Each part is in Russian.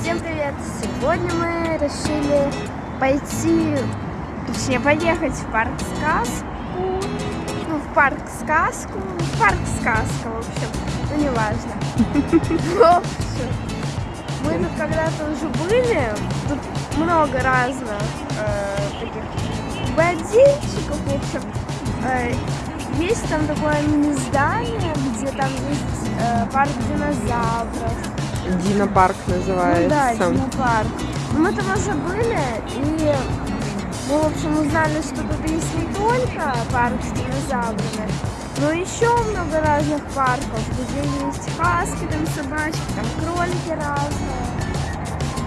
Всем привет! Сегодня мы решили пойти, точнее поехать в парк сказку, ну в парк сказку, в парк сказка, в общем, ну не важно. В общем, мы тут когда-то уже были, тут много разных э, таких бодинчиков, в общем, э, есть там такое мини-здание, где там есть э, парк динозавров, Динопарк ну да, называется. динопарк. Но мы там уже были, и мы, в общем, узнали, что тут есть не только парк с динозаврами, но еще много разных парков, где есть хаски, там собачки, там кролики разные.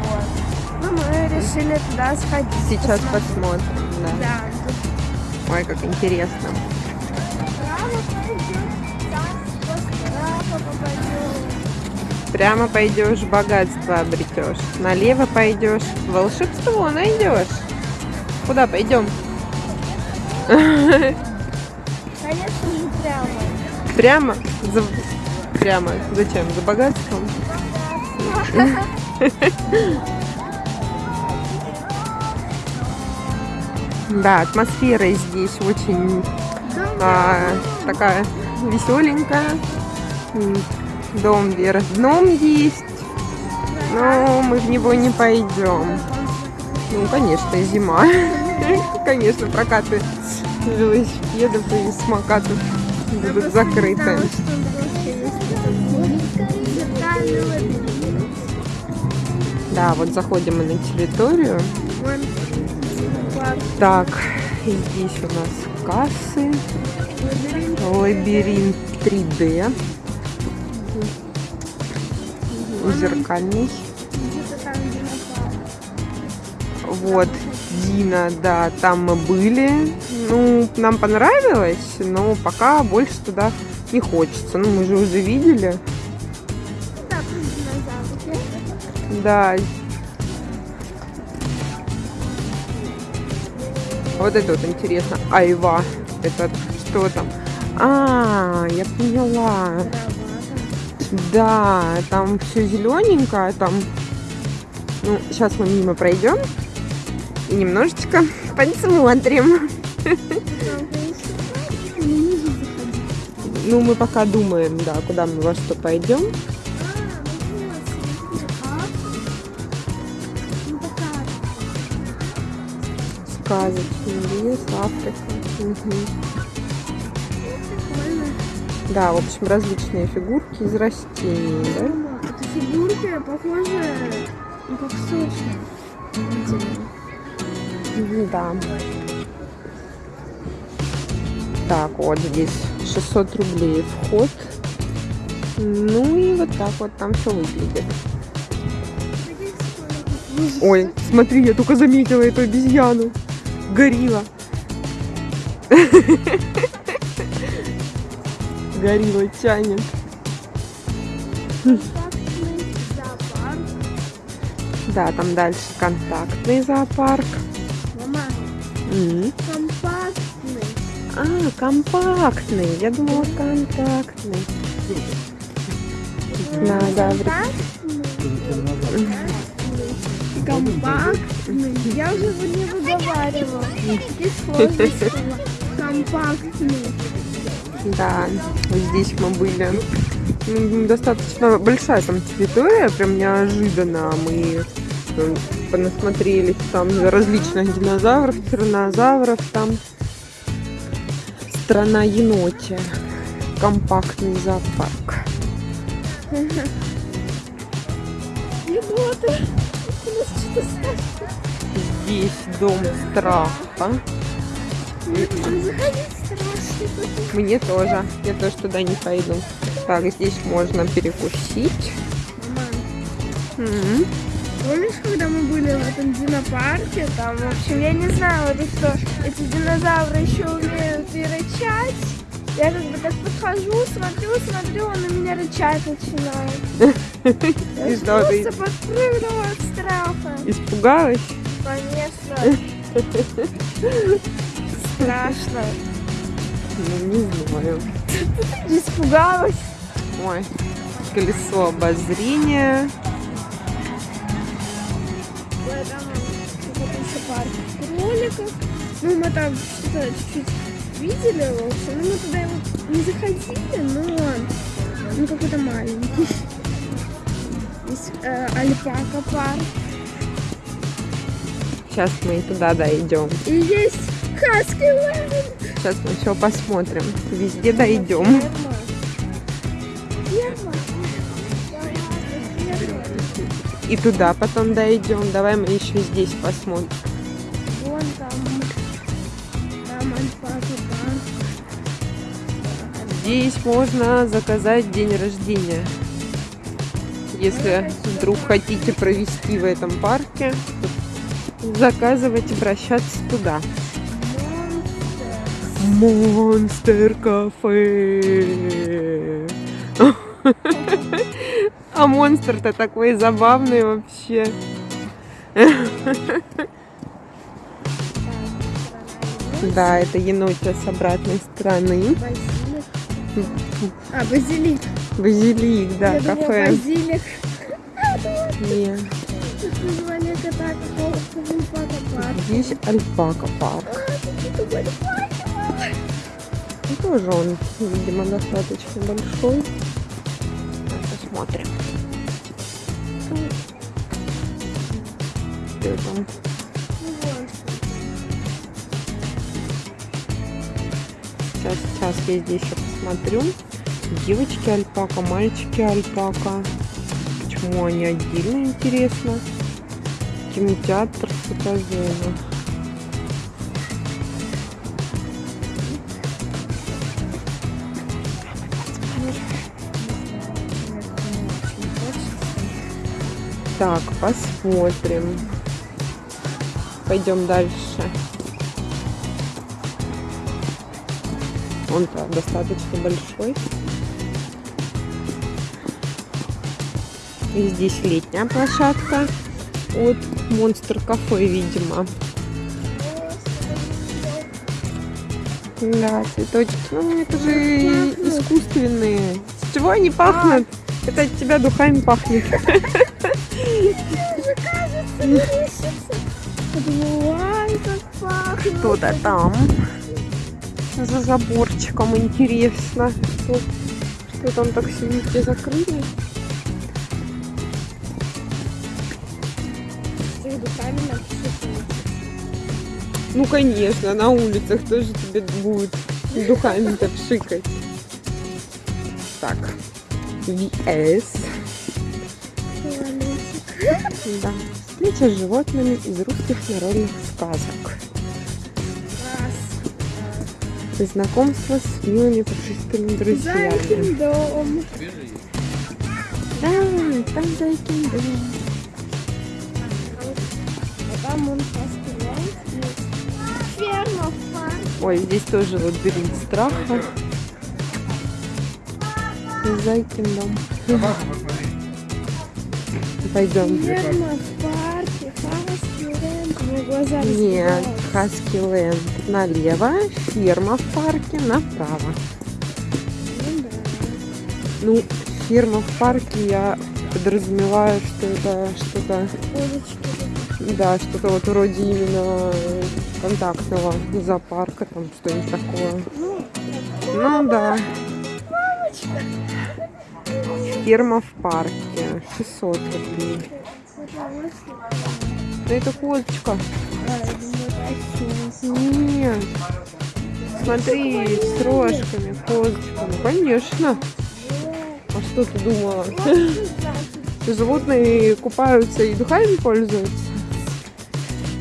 Вот. Ну, мы решили туда сходить. Сейчас посмотреть. посмотрим. Да. Да, Ой, как интересно. право пойдем, там справа попадем. Прямо пойдешь, богатство обретешь. Налево пойдешь, волшебство найдешь. Куда пойдем? Конечно же, прямо. Прямо? За... Прямо. Зачем? За богатством? Да, атмосфера здесь очень а, такая веселенькая. Дом вверх дном есть, но мы в него не пойдем. Ну, конечно, зима. Конечно, прокаты велосипедов и самокатов будут закрыты. Да, вот заходим мы на территорию. Так, здесь у нас кассы, лабиринт 3D, зеркальный. Вот, Дина, да, там мы были. Ну, нам понравилось, но пока больше туда не хочется. Ну, мы же уже видели. Да. Вот это вот интересно. Айва. Это что там? А, я поняла. Да, там все зелененькое, там. Ну, сейчас мы мимо пройдем и немножечко посмотрим. Ну, мы пока думаем, да, куда мы во что пойдем. Сказочный лес, Африка. Да, в общем, различные фигурки из растений, да? Это фигурки похожи ну, как. Мгм, Да. Так, вот здесь 600 рублей вход. Ну и вот так вот там все выглядит. Ой, смотри, я только заметила эту обезьяну. Горилла. Горилла тянет. Да, там дальше контактный зоопарк. Мама, М. компактный. А, компактный. Я думала контактный. Да, да, Компактный. Я уже его не выговаривала. Компактный. Да, вот здесь мы были. Ну, Достаточно большая там территория, прям неожиданно. Мы э, понасмотрелись там различных динозавров, тиранозавров там. Страна енотия. Компактный зоопарк. Еноты. Здесь дом страха. Мне тоже. Я тоже туда не пойду. Так, здесь можно перекусить. Мама, М. Помнишь, когда мы были в этом динопарке, там, в общем, я не знаю, вот что эти динозавры еще умеют и рычать. Я как бы так подхожу, смотрю, смотрю, он на меня рычать начинает. Я И что ты? просто подпрыгнула от страха. Испугалась? Конечно. Страшно. Ну, не знаю. Испугалась. Ой, колесо обозрения. кроликов. Ну, мы там что-то чуть-чуть видели, общем. Ну, мы туда его не заходили, но он ну, какой-то маленький. Есть э, альпака парк. Сейчас мы туда дойдем. И есть Хаски Лэнд. Сейчас мы все посмотрим. Везде дойдем. И туда потом дойдем. Давай мы еще здесь посмотрим. Вон там. Там. Здесь можно заказать день рождения. Если вдруг хотите провести в этом парке, заказывать, обращаться туда. Монстер кафе. А монстр-то такой забавный вообще. Да, это енотя с обратной стороны. Базилик. А, базилик. Базилик, да, Я думала, кафе. базилик. Не. Тут название кота какого-то альпака парк. Здесь альпака парк. Альпака. И тоже он, видимо, достаточно большой. Посмотрим. Что. Сейчас, сейчас я здесь еще посмотрю. Девочки альпака, мальчики альпака. Почему они отдельно, интересно. Кинотеатр, фотозона. Так, посмотрим. Пойдем дальше. Он-то достаточно большой. И здесь летняя площадка от Монстр Кафе, видимо. Да, цветочки. Ну, это же искусственные. С чего они пахнут? Это от тебя духами пахнет. Уже кажется, как пахнет. Кто-то там. За заборчиком интересно. Что, что там так все везде закрыли? Духами. Ну, конечно, на улицах тоже тебе будут духами-то пшикать. Так. VS. Да. Встреча с животными из русских народных сказок. Раз. Знакомство с милыми пушистыми друзьями. Зайкин дом. Да, там зайкин дом. А там он. Ферма. Ой, здесь тоже лабиринт страха. Зайкин дом. Пойдем. Ферма глаза Нет. Хаски Ленд налево, ферма в парке направо. Ну да. Ну, ферма в парке я подразумеваю, что это что-то, да, что-то вот вроде именно контактного зоопарка, там что-нибудь такое. Ну, Ну да, мамочка. ферма в парке, 600 рублей. Да это. А, осёл. Нет. Смотри, с рожками, козочка. Ну, конечно. А что ты думала? Животные купаются и духами пользуются.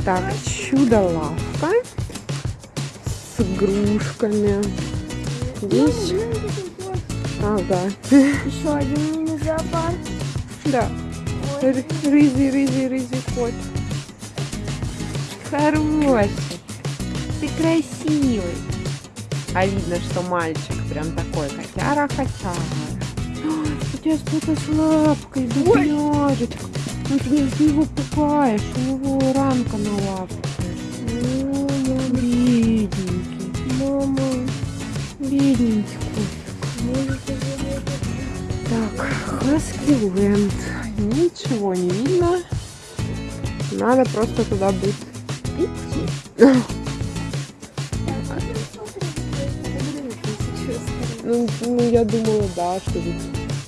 Так, чудо-лавка с игрушками. Здесь, ага, Еще один мини-зоопарк. да, Ой, Р- рызи, рызи, рызи кот. Хороший, ты красивый. А видно, что мальчик прям такой котяра-котяра. Тебя что-то с лапкой, бедняжечка. Ну ты не- его пугаешь, у него ранка на лапке. мама, Бедненький, мама. бедненький это Так, Хаски. Ничего не видно. Надо просто туда идти. Ну, ну, я думала, да, что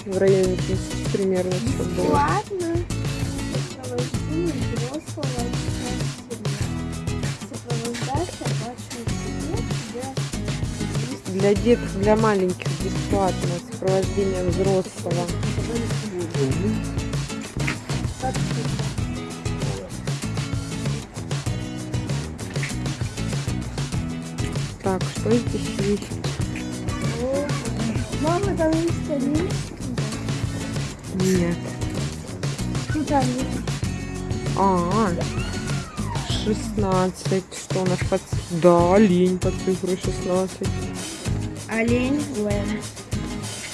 в районе тысячи примерно все было. Тебе, Для деток, для маленьких бесплатно сопровождение взрослого. Так, что здесь есть? Мама, там есть лист. Нет. Ну там есть. А, 16. Что у нас под... Да, олень под цифрой 16. Олень, Лен.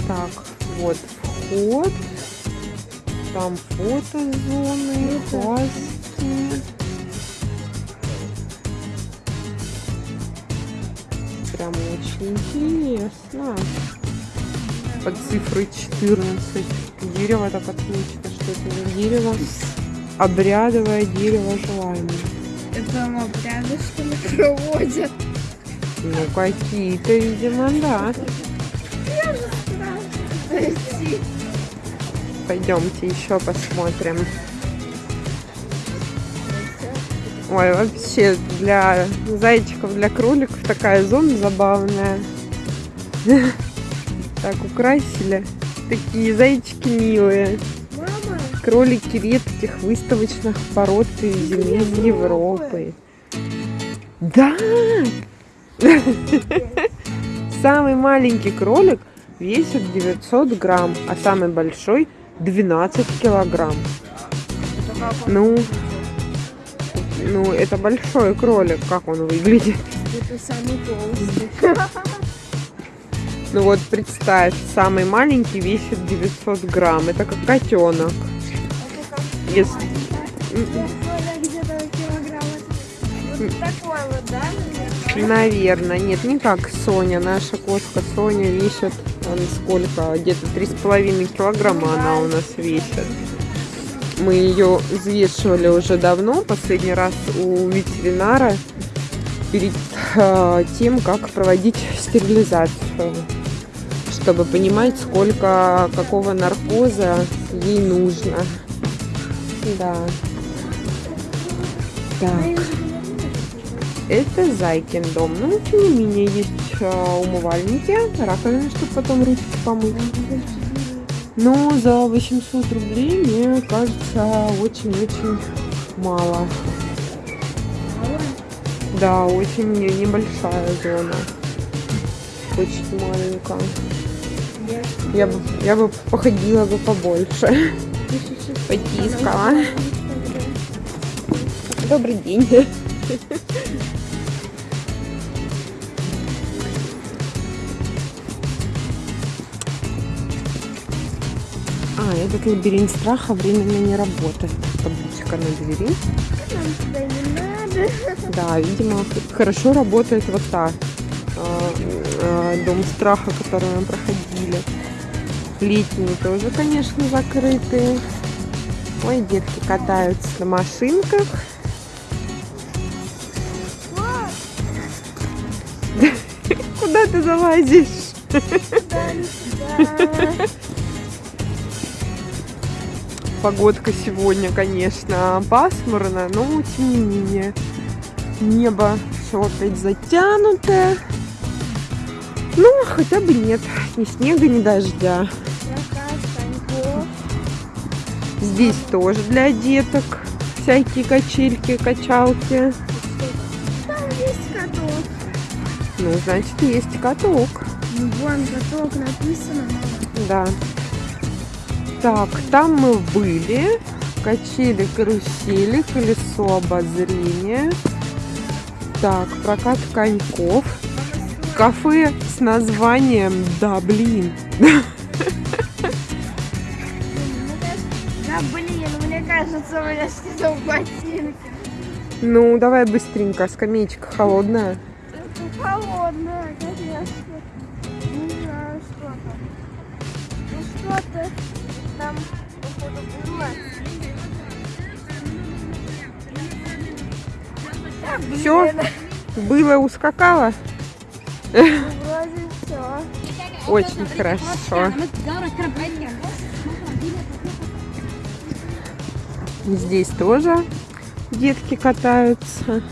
Так, вот вход. Там фотозоны, паски. Прям очень интересно. Под цифрой 14. Дерево так отмечено, что это за дерево. Обрядовое дерево желаний. Это там обряды, что ли, проводят? Ну, какие-то, видимо, да. Зайти. Пойдемте еще посмотрим. Ой, вообще для зайчиков, для кроликов такая зона забавная. Так украсили. Такие зайчики милые. Мама, Кролики редких выставочных пород из земель Европы. Да! Самый маленький кролик весит 900 грамм, а самый большой 12 килограмм. Ну, ну, это большой кролик, как он выглядит. Это самый толстый. Ну вот представь, самый маленький весит 900 грамм. Это как котенок. Это как Если... Наверное, где-то килограмм. Вот такой вот, да, наверное? Наверное, нет, не как Соня. Наша кошка Соня весит он сколько? Где-то 3,5 килограмма она у нас весит. Мы ее взвешивали уже давно, последний раз у ветеринара, перед э, тем, как проводить стерилизацию, чтобы понимать, сколько какого наркоза ей нужно. Да. Так. Это Зайкин дом. Ну, тем не менее, есть э, умывальники, раковины, чтобы потом ручки помыть. Но за 800 рублей, мне кажется, очень-очень мало. Да, очень не- небольшая зона. Очень маленькая. Я бы, я бы походила бы побольше. Потискала. Добрый день. Этот лабиринт страха временно не работает. Табличка на двери. Нам туда не надо. Да, видимо, хорошо работает вот та а, а, дом страха, который мы проходили. Летние тоже, конечно, закрытые. Ой, детки катаются на машинках. Куда ты залазишь? не сюда. Погодка сегодня, конечно, пасмурно, но тем не менее. Небо все опять затянутое. Ну, хотя бы нет ни снега, ни дождя. Здесь тоже для деток всякие качельки, качалки. Там есть каток. Ну, значит, есть каток. Ну, Вон каток написано. Да. Так, там мы были. Качели, карусели, колесо обозрения. Так, прокат коньков. Кафе с названием «Да, блин». Да блин, мне кажется, у меня в ботинке. Ну, давай быстренько, скамеечка холодная. Это холодное, Все? Было, все. Очень хорошо. Здесь тоже детки катаются.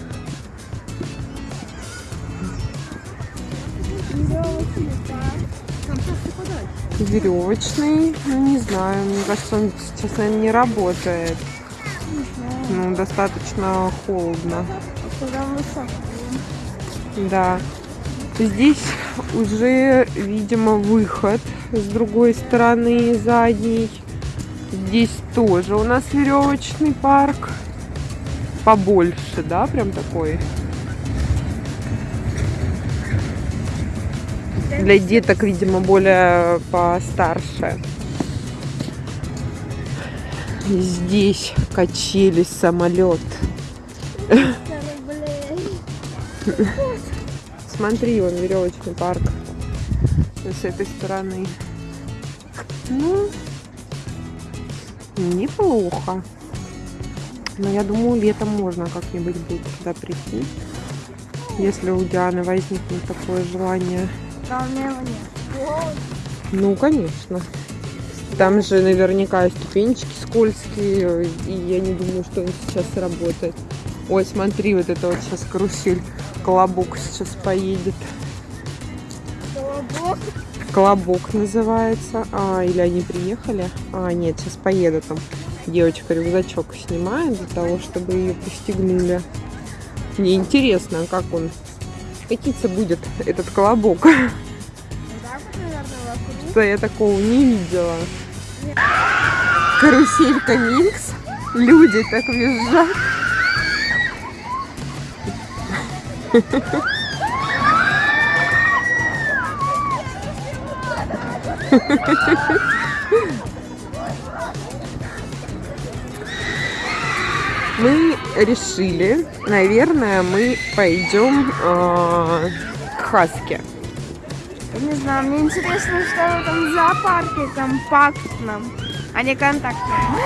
Веревочный, ну не знаю, мне кажется, он сейчас, наверное, не работает. Ну, достаточно холодно. Да. Здесь уже, видимо, выход с другой стороны, задней. Здесь тоже у нас веревочный парк. Побольше, да, прям такой. Для деток, видимо, более постарше. Здесь качели самолет. Смотри, вон веревочный парк с этой стороны. Ну, неплохо. Но я думаю, летом можно как-нибудь будет туда прийти. Если у Дианы возникнет такое желание. Ну, конечно. Там же наверняка ступенечки скользкие, и я не думаю, что он сейчас работает. Ой, смотри, вот это вот сейчас карусель. Колобок сейчас поедет. Колобок. Колобок называется. А, или они приехали? А, нет, сейчас поедут там. Девочка рюкзачок снимает для того, чтобы ее пристегнули. Мне интересно, как он катиться будет, этот колобок. Вот, наверное. Что я такого не видела. Каруселька Минкс. Люди так визжат. Мы решили, наверное, мы пойдем э, к Хаске. Не знаю, мне интересно, что в этом зоопарке компактном, а не контактном.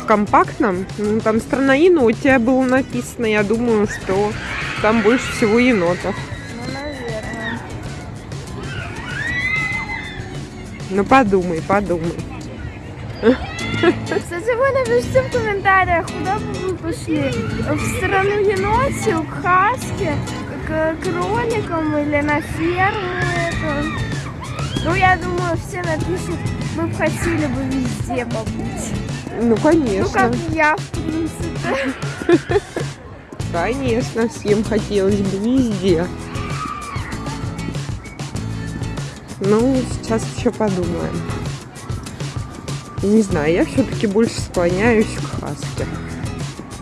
В компактном, ну, там страна енот, у тебя было написано, я думаю, что там больше всего енотов. Ну, наверное. Ну подумай, подумай. Кстати, вы напишите в комментариях, куда бы вы пошли. В страну енотию, к Хаске, к кроликам или на ферму эту. Ну, я думаю, все напишут, мы бы хотели бы везде побыть. Ну Ну, конечно, как я, в принципе. конечно, всем хотелось бы везде. Ну, сейчас еще подумаем. Не знаю, я все-таки больше склоняюсь к Хаске.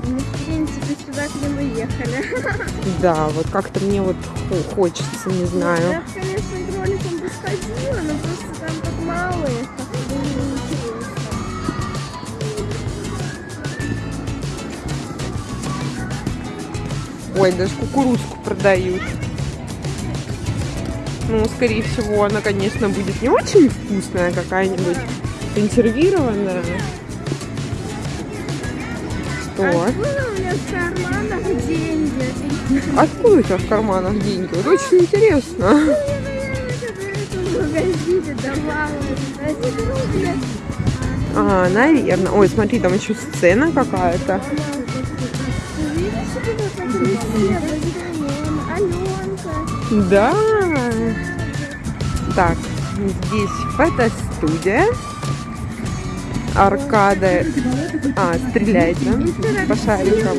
Ну, в принципе, сюда, где мы ехали. Да, вот как-то мне вот хо- хочется, не знаю. Я, конечно, к бы сходила, но просто там так мало их, Ой, даже кукурузку продают. Ну, скорее всего, она, конечно, будет не очень вкусная какая-нибудь, консервированная. Что? Откуда у меня в карманах деньги? Откуда у тебя в карманах деньги? Вот очень интересно. Ну, А, наверное. Ой, смотри, там еще сцена какая-то. Да. Так, здесь фотостудия. Аркада. А, стреляет, да? По шарикам.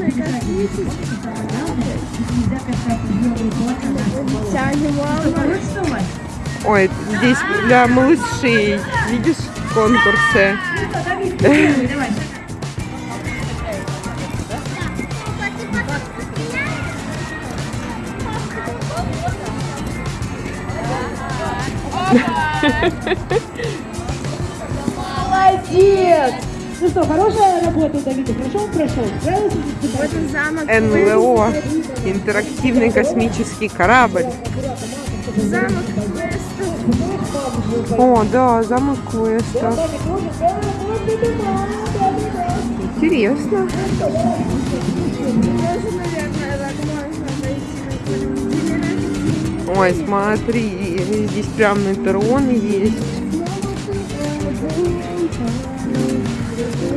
Ой, здесь для малышей. Видишь, конкурсы. Молодец! Ну что, хорошая работа, Давид, хорошо он прошел? Вот задачей? замок. НЛО. Интерактивный космический корабль. Замок Квеста. О, да, замок квеста. Интересно. Тоже, наверное, Ой, смотри, здесь прям метрон есть.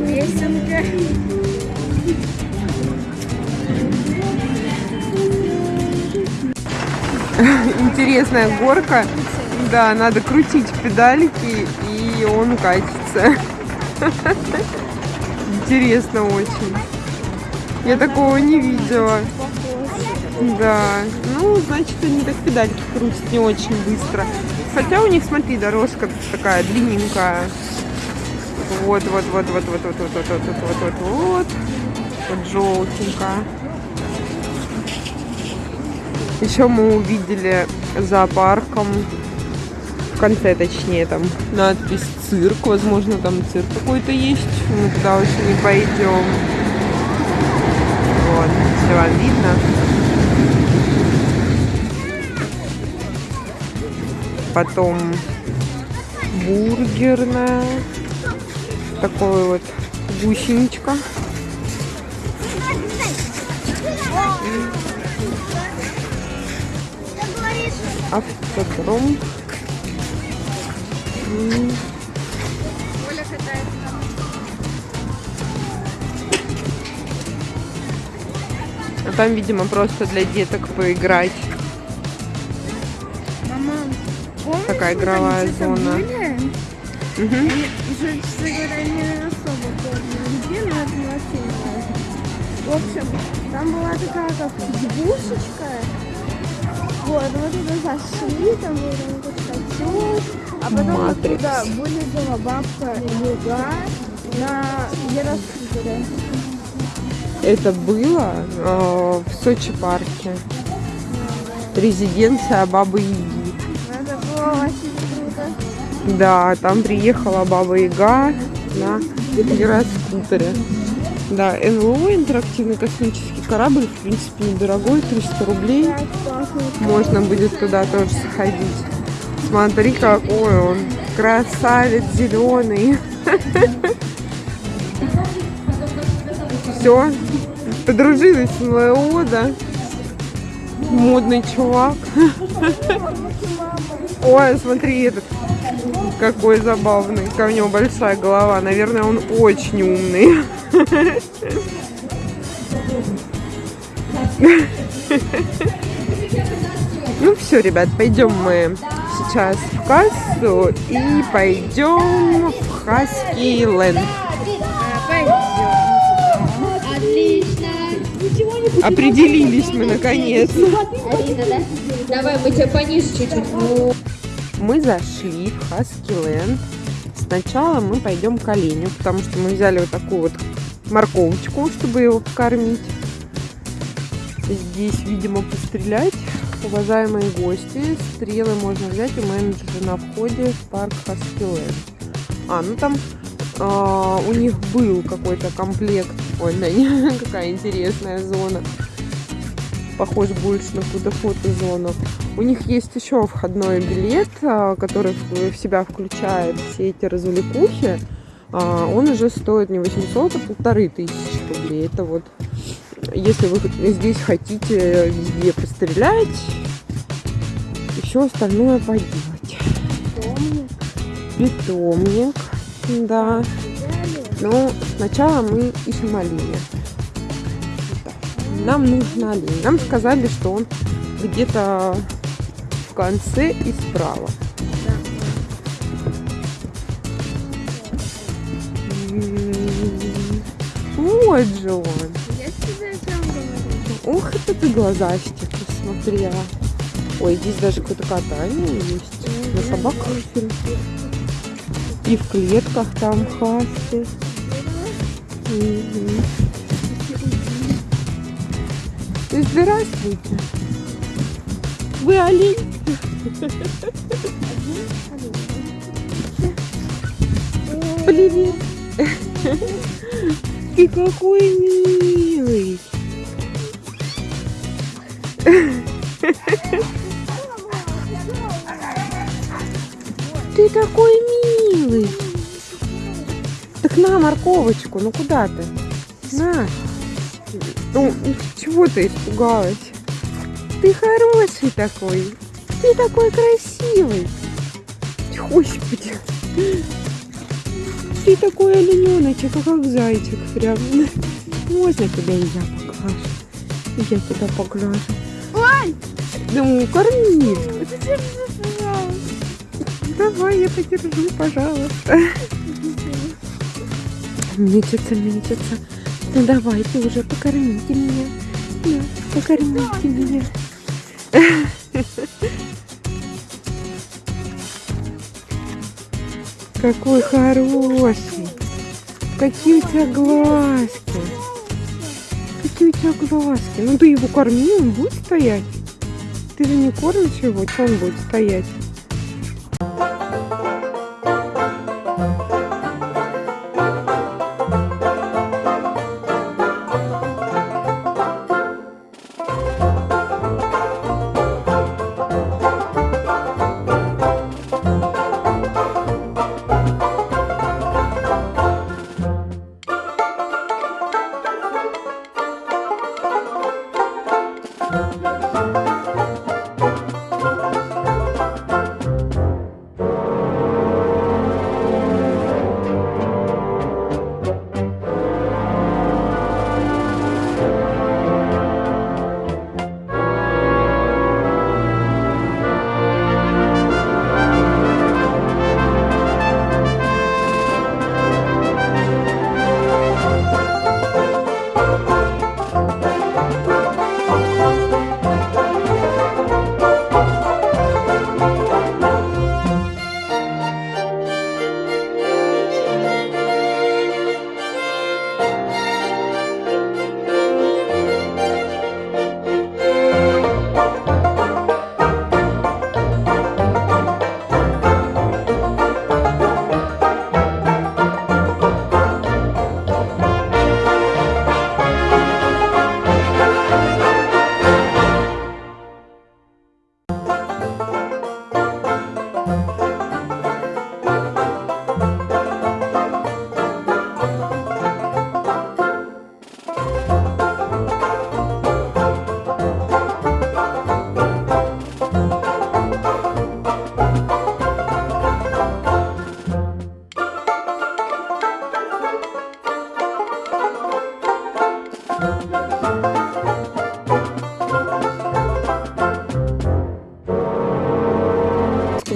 Песенка. Интересная горка. Да, надо крутить педальки, и он катится. Интересно очень. Я такого не видела. Да, ну, значит, они так педальки крутят не очень быстро. Хотя у них, смотри, дорожка такая длинненькая. Вот, вот, вот, вот, вот, вот, вот, вот, вот, вот, вот, вот, вот. Желтенькая. Еще мы увидели зоопарком, в конце точнее, там надпись цирк, возможно, там цирк какой-то есть. Мы туда уже не пойдем. Вот, если вам видно. Потом бургерная. Такой вот гусеничка. Автодром. Там, видимо, просто для деток поиграть. Такая игровая зона. были? Мгм. И уже, честно говоря, не особо помню, где, но это не очень важно. В общем, там была такая как избушечка. Вот, мы туда зашли, там был какой-то а потом Матрикс. оттуда вылезла бабка Юга на гироскутере. Это было э, в Сочи парке. Резиденция Бабы Яги. Да, там приехала Баба Яга на гироскутере. Да, НЛО, интерактивный космический корабль, в принципе, недорогой, 300 рублей. Можно будет туда тоже сходить. Смотри, какой он. Красавец зеленый. Все. Подружилась с НЛО, да? Модный чувак. Ой, смотри, этот какой забавный. У него большая голова. Наверное, он очень умный. Ну все, ребят, пойдем мы сейчас в кассу и пойдем в Хаски Ленд. Определились мы наконец. Давай, мы тебя пониже чуть-чуть. Мы зашли в Хаски Ленд. Сначала мы пойдем к оленю, потому что мы взяли вот такую вот морковочку, чтобы его покормить. Здесь, видимо, пострелять. Уважаемые гости, стрелы можно взять у менеджера на входе в парк Хаскиленд. А, ну там а, у них был какой-то комплект. Ой, да, не, какая интересная зона. Похож больше на какую-то фотозону. У них есть еще входной билет, а, который в себя включает все эти развлекухи. А, Он уже стоит не 800, а полторы тысячи рублей. Это вот если вы здесь хотите везде пострелять, еще остальное поделать. Питомник, да. Но сначала мы ищем оленя. Нам нужен олень. Нам сказали, что он где-то в конце и справа. М, Вот же он. Я тебе о чем говорю? Ух, это ты глазастик посмотрела. Ой, здесь даже какое-то катание есть. На собаках. И в клетках там хаски. Здравствуйте. Вы олень? Привет. Ты какой милый. Ты такой милый. Так на морковочку, ну куда ты? На. Ну, чего ты испугалась? Ты хороший такой. Ты такой красивый. Господи. Ты такой олененочек, а как зайчик прям. Можно тебя и я поглажу? И я тебя поглажу. Ой! Ну, корми. Давай, я подержу, пожалуйста. Мечется, мечется. Ну давай, ты уже покормите меня. Да, покормите меня. Какой хороший. Какие у тебя глазки. Какие у тебя глазки. Ну ты его корми, он будет стоять. Ты же не кормишь его, что он будет стоять?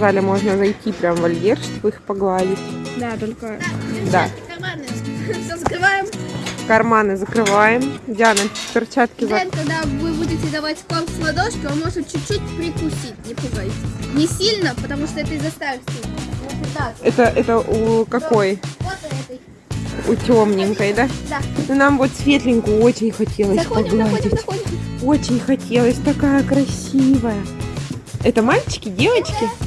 Сказали, можно зайти прям в вольер, чтобы их погладить. Да, только... Да. Карманы. Все закрываем. Карманы закрываем. Диана, перчатки за... Когда вы будете давать корм с ладошки, он может чуть-чуть прикусить, не пугайтесь. Не сильно, потому что это. Вот так. Это, это у какой? Вот этой. У темненькой, да? Да. Ну, нам вот светленькую очень хотелось Заходим, погладить. заходим, заходим. Очень хотелось, такая красивая. Это мальчики, девочки? Девочка,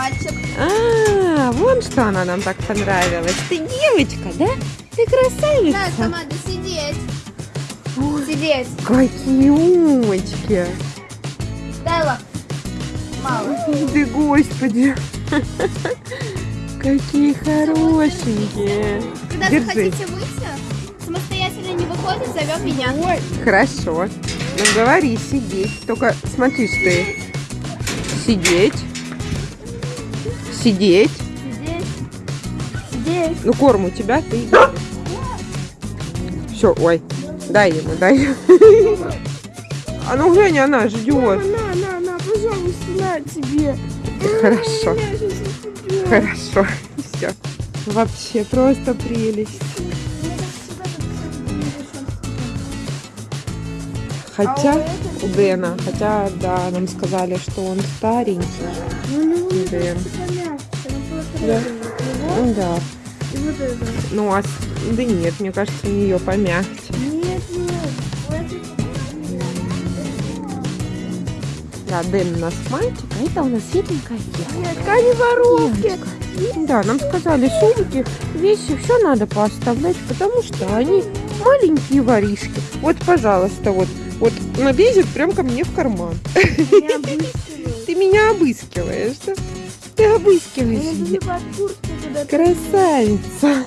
мальчик. А, вон что она нам так понравилась. Ты девочка, да? Ты красавица. Да, команда, сидеть. Ой, Сидеть. какие умочки. Дай лапу. Мало. Ты, господи. Какие хорошенькие. Когда вы Держи. хотите выйти, самостоятельно не выходит, зовем меня. Хорошо. Ну говори, сидеть. Только смотри, что ты. Сидеть. Сидеть. Сидеть. Сидеть. Ну, корм у тебя, ты Все, ой. Дай ему, дай. А ну глянь, она ждет. На, на, на, пожалуйста, на тебе. Хорошо. Хорошо. Все. Вообще просто прелесть. Хотя у Дэна, хотя да, нам сказали, что он старенький. Дэн. Да. Ну да. Ну а да нет, мне кажется, у нее помягче. Нет, нет. Да, Дэн у нас мальчик, а это у нас светленькая девочка. Нет, ткани воровки. Да, нам сказали, сумки, вещи, все надо пооставлять, потому что они маленькие воришки. Вот, пожалуйста, вот, вот налезет прям ко мне в карман. Ты меня обыскиваешь, да? Ты обыскиваешь меня. Красавица.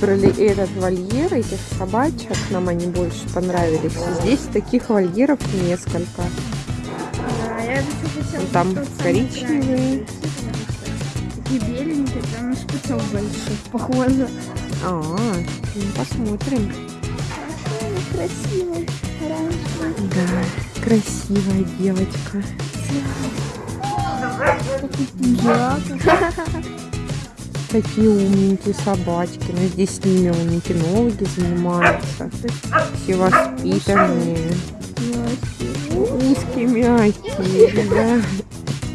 Про ли- этот вольер, этих собачек, нам они больше понравились. Здесь таких вольеров несколько. Там коричневые. Такие беленькие, там шпицов больших, похоже. А, ну посмотрим. Красивый, оранжевый. Да, красивая девочка. Такие умненькие собачки. Но здесь с ними он кинологи занимаются. Все воспитанные. Узкие, мягкие, да.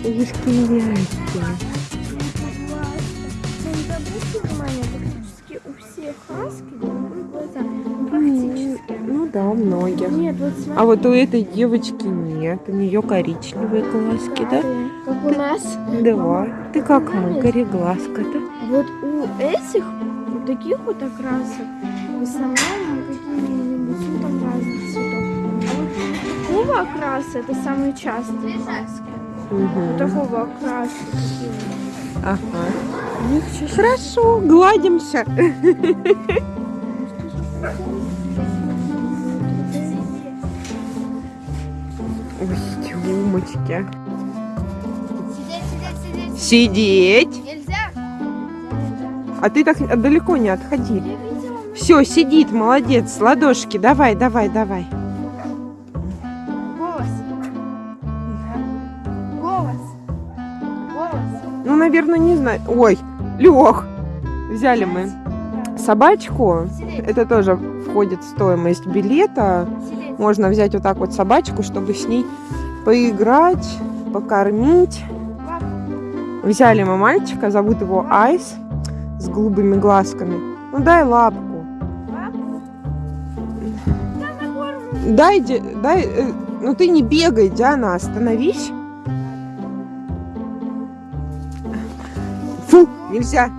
Узкие, мягкие. Хаски голубые глаза. Ну, практически. Ну да, у многих. Нет, вот смотри. А вот у этой девочки нет. У нее коричневые глазки, да? Как у нас. Да. Ты как мы, кореглазка, да? Вот у этих, у таких вот окрасок, в основном какие-нибудь ну, там разных цветов. А вот у такого окраса это самые частые маски. У Мгм. такого окраса. Ага. Хорошо, гладимся. Ой, тёмочки. Сидеть, сидеть, сидеть. Сидеть. Нельзя. А ты так далеко не отходи. Все, сидит, молодец. Ладошки, давай, давай, давай. Голос. Голос. Голос. Ну, наверное, не знаю. Ой, Лех, взяли мы собачку. Это тоже входит в стоимость билета. Можно взять вот так вот собачку, чтобы с ней поиграть, покормить. Взяли мы мальчика, зовут его Айс, с голубыми глазками. Ну дай лапку. Дай, дай, э, ну ты не бегай, Диана, остановись. Нельзя.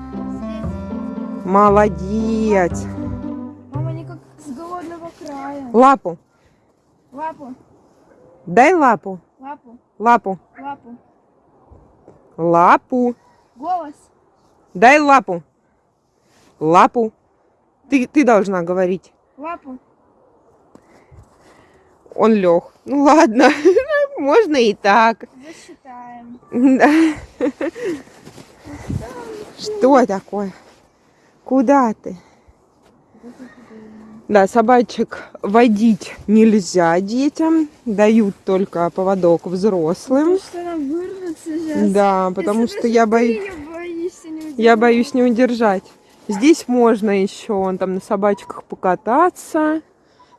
Молодец. Мама не как с голодного края. Лапу. Лапу. Дай лапу. Лапу. Лапу. Лапу. Лапу. Голос. Дай лапу. Лапу. Ты, ты должна говорить. Лапу. Он лег. Ну ладно, можно и так. Засчитаем. Да. Что такое? Куда ты? Да, собачек водить нельзя детям, дают только поводок взрослым. Потому что. Да, потому что я боюсь, Я боюсь не удержать. Здесь можно еще он там на собачках покататься,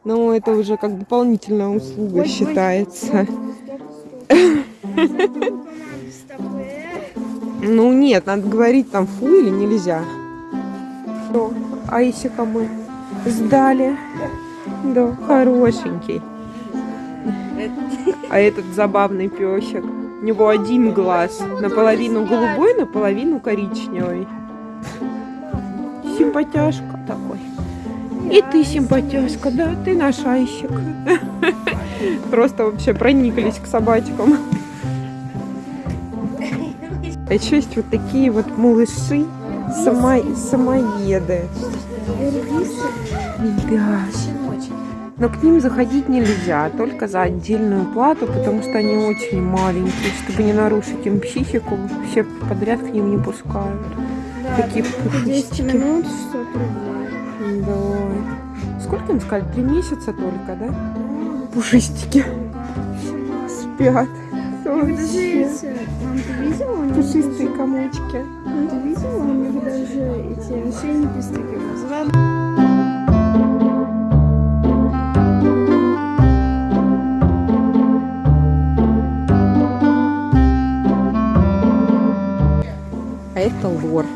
но это уже как дополнительная услуга считается. Ну нет, надо говорить там фу или нельзя. Что, Айсика мы сдали. Да, хорошенький. А этот забавный песик. У него один глаз. Наполовину голубой, наполовину коричневый. Симпатяшка такой. И ты симпатяшка, да, ты наш Айсик. Просто вообще прониклись к собачкам. А еще есть вот такие вот малыши, само... самоеды. Да. Но к ним заходить нельзя, только за отдельную плату, потому что они очень маленькие. Чтобы не нарушить им психику, все подряд к ним не пускают. Такие 10 пушистики. минут 600 рублей. Да. Сколько им сказали? Три месяца только, да? Пушистики. Спят. Вообще. Мам, ты видела? У Пушистые комочки. Мам, ты видела? У них даже эти ошейники с таким зеленым. А это лорд.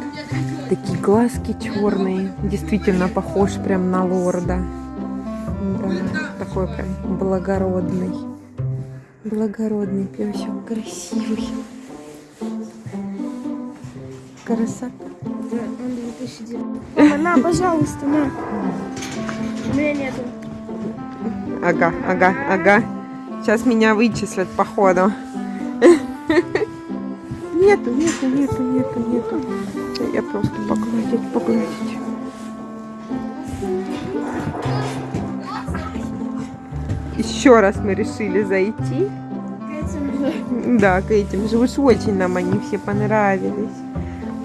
Такие глазки черные. Действительно похож прям на лорда. Да, такой прям благородный. Благородный песик, красивый. Красота. Да, он 2009. Мама, на, пожалуйста, на. У меня нету. Ага, ага, ага. Сейчас меня вычислят, походу. Нету, нету, нету, нету, нету. Я просто погладить, погладить. Еще раз мы решили зайти. Да, к этим же. Уж очень нам они все понравились.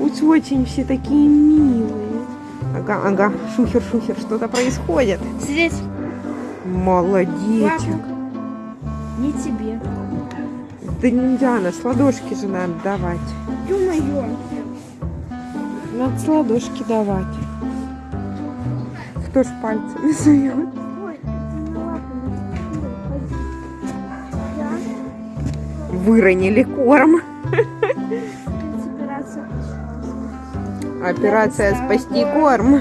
Уж очень все такие милые. Ага, ага, шухер, шухер, что-то происходит. Сидеть. Молодечек. Не тебе. Да нельзя, на сладошки же надо давать. Ё-моё. Надо сладошки давать. Кто ж пальцами сует? Выронили корм. операция спасти корм.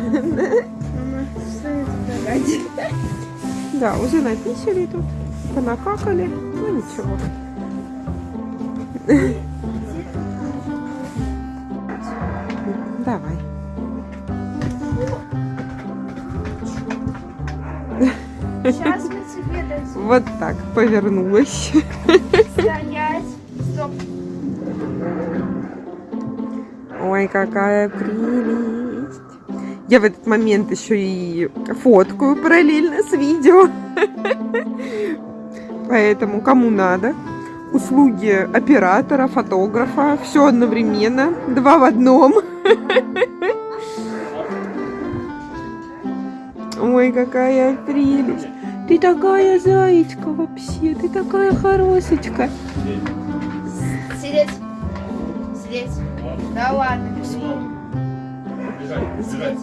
Да, уже написали тут, понакакали. Ну ничего. Давай. Сейчас мы тебе дадим. Вот так повернулась. Ой, какая прелесть. Я в этот момент еще и фоткаю параллельно с видео. Поэтому кому надо. Услуги оператора, фотографа, все одновременно, два в одном. Ой, какая прелесть. Ты такая зайчка вообще, ты такая хорошечка. Сидеть. Сидеть. Да ладно, почему? Сидеть.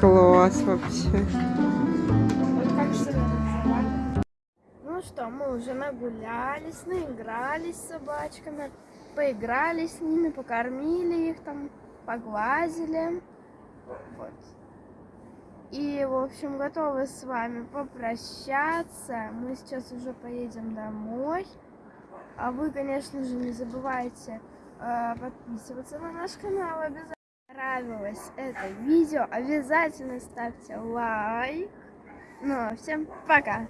Класс вообще. Ну что, мы уже нагулялись, наигрались с собачками, поиграли с ними, покормили их там, погладили. Вот. И, в общем, готовы с вами попрощаться. Мы сейчас уже поедем домой. А вы, конечно же, не забывайте э, подписываться на наш канал обязательно. Нравилось это видео, обязательно ставьте лайк. Ну, а всем пока!